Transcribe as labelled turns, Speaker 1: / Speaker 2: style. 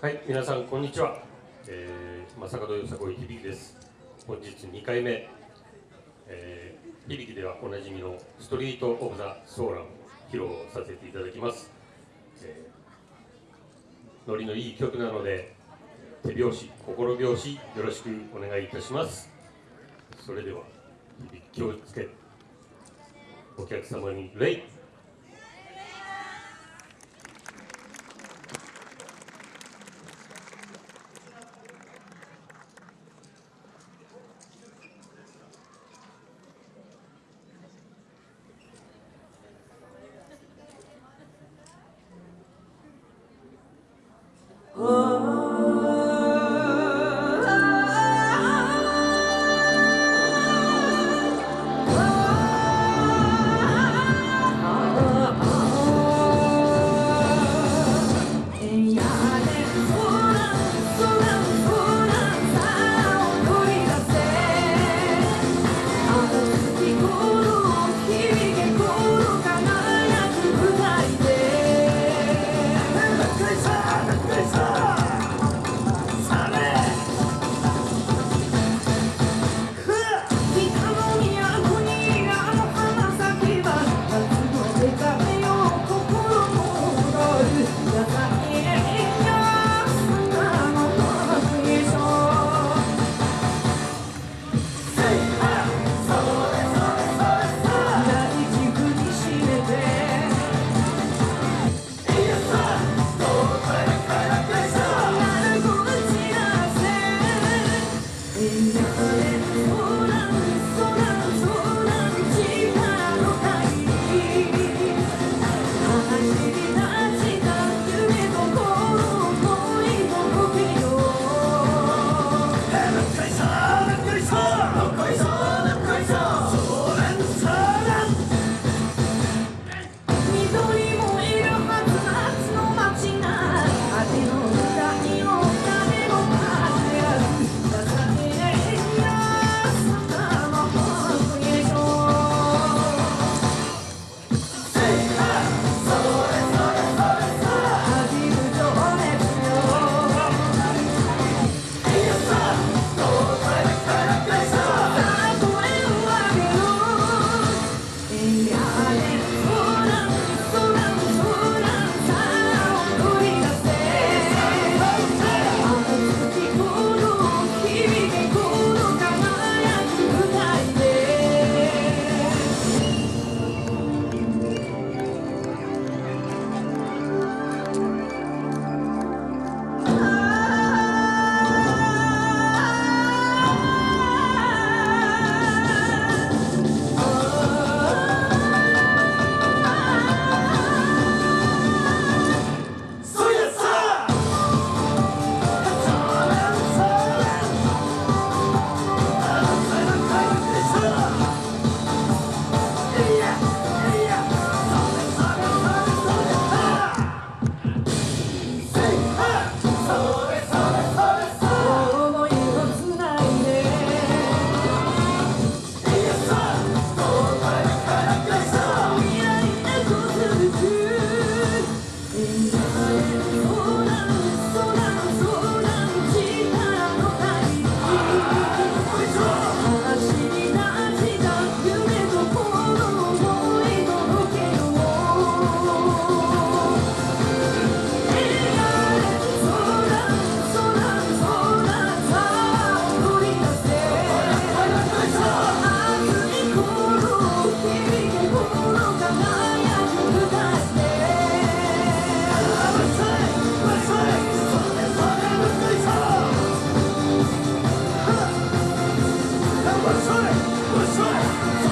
Speaker 1: はい、皆さんこんにちは。えー、正門よさこい響です。本日2回目、えー、響ではおなじみのストリートオブザソーランを披露させていただきます。えー、ノリのいい曲なので手拍子、心拍子よろしくお願いいたします。それでは響気をつけお客様に礼。Oh. you. What's up?